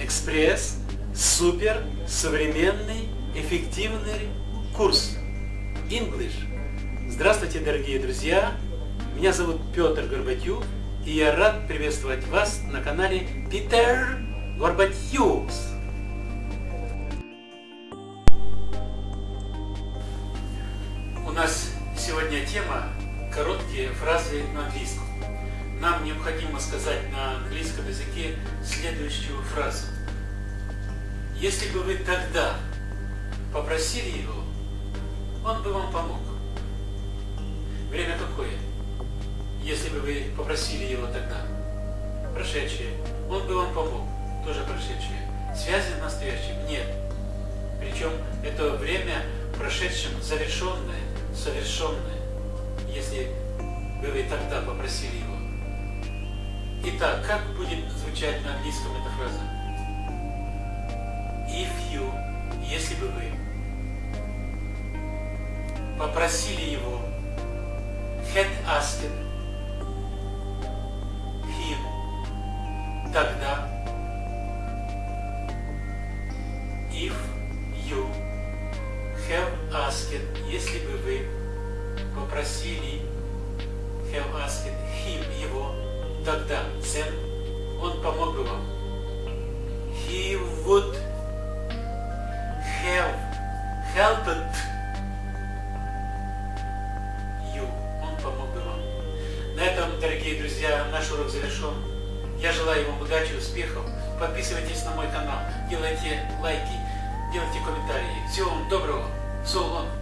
экспресс, супер, современный, эффективный курс English. Здравствуйте, дорогие друзья! Меня зовут Петр Горбатюк, и я рад приветствовать вас на канале Питер Горбатюкс. У нас сегодня тема короткие фразы на английском. Нам необходимо сказать на английском языке следующую фразу. Если бы вы тогда попросили его, он бы вам помог. Время какое? Если бы вы попросили его тогда. Прошедшее. Он бы вам помог. Тоже прошедшее. Связи в настоящем нет. Причем это время прошедшем завершенное, совершенное, если бы вы тогда попросили его. Итак, как будет звучать на английском эта фраза? If you, если бы вы попросили его, had asked him, тогда, if you have asked, если бы вы попросили тогда, then, он помог бы вам. He would have helped you. Он помог бы вам. На этом, дорогие друзья, наш урок завершен. Я желаю вам удачи, успехов. Подписывайтесь на мой канал, делайте лайки, делайте комментарии. Всего вам доброго. So long.